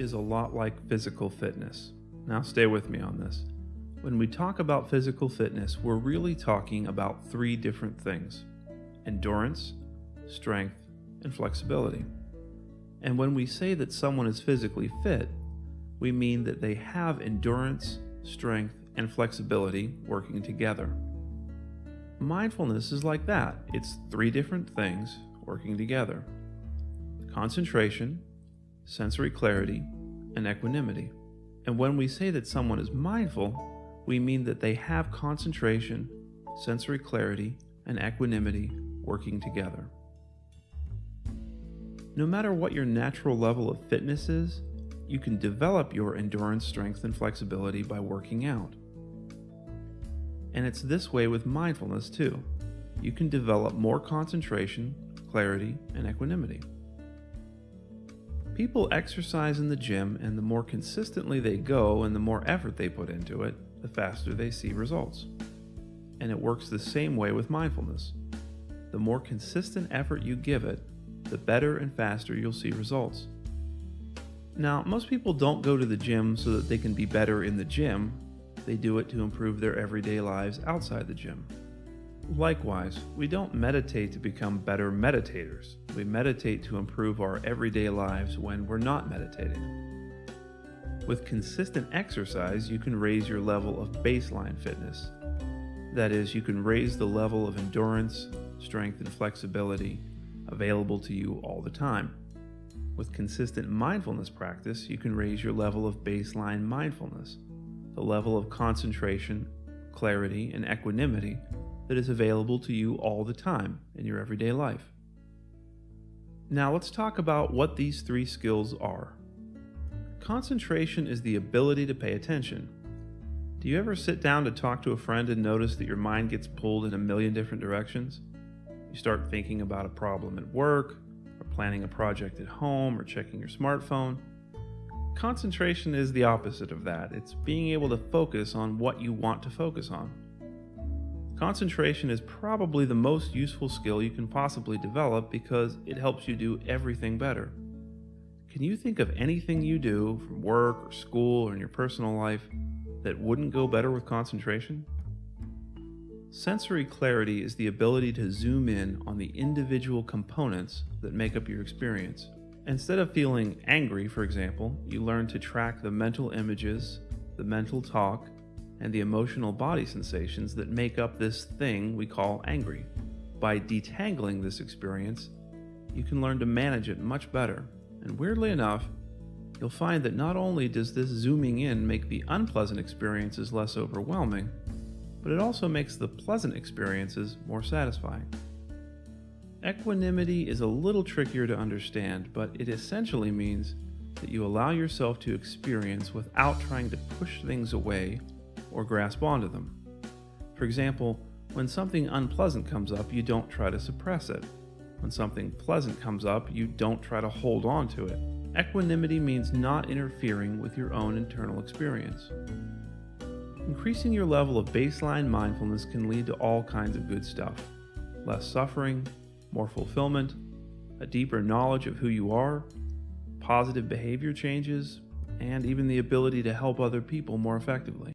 is a lot like physical fitness. Now, stay with me on this. When we talk about physical fitness, we're really talking about three different things endurance, strength, and flexibility. And when we say that someone is physically fit, we mean that they have endurance, strength, and flexibility working together. Mindfulness is like that it's three different things working together concentration, sensory clarity, and equanimity. And when we say that someone is mindful, we mean that they have concentration, sensory clarity, and equanimity working together. No matter what your natural level of fitness is, you can develop your endurance, strength, and flexibility by working out. And it's this way with mindfulness too. You can develop more concentration, clarity, and equanimity. People exercise in the gym, and the more consistently they go and the more effort they put into it, the faster they see results. And it works the same way with mindfulness. The more consistent effort you give it, the better and faster you'll see results. Now, most people don't go to the gym so that they can be better in the gym, they do it to improve their everyday lives outside the gym. Likewise, we don't meditate to become better meditators. We meditate to improve our everyday lives when we're not meditating. With consistent exercise, you can raise your level of baseline fitness. That is, you can raise the level of endurance, strength, and flexibility available to you all the time. With consistent mindfulness practice, you can raise your level of baseline mindfulness, the level of concentration, clarity, and equanimity that is available to you all the time in your everyday life. Now let's talk about what these three skills are. Concentration is the ability to pay attention. Do you ever sit down to talk to a friend and notice that your mind gets pulled in a million different directions? You start thinking about a problem at work, or planning a project at home, or checking your smartphone. Concentration is the opposite of that. It's being able to focus on what you want to focus on. Concentration is probably the most useful skill you can possibly develop because it helps you do everything better. Can you think of anything you do from work or school or in your personal life that wouldn't go better with concentration? Sensory clarity is the ability to zoom in on the individual components that make up your experience. Instead of feeling angry, for example, you learn to track the mental images, the mental talk, and the emotional body sensations that make up this thing we call angry. By detangling this experience, you can learn to manage it much better. And weirdly enough, you'll find that not only does this zooming in make the unpleasant experiences less overwhelming, but it also makes the pleasant experiences more satisfying. Equanimity is a little trickier to understand, but it essentially means that you allow yourself to experience without trying to push things away or grasp onto them. For example, when something unpleasant comes up, you don't try to suppress it. When something pleasant comes up, you don't try to hold on to it. Equanimity means not interfering with your own internal experience. Increasing your level of baseline mindfulness can lead to all kinds of good stuff less suffering, more fulfillment, a deeper knowledge of who you are, positive behavior changes, and even the ability to help other people more effectively.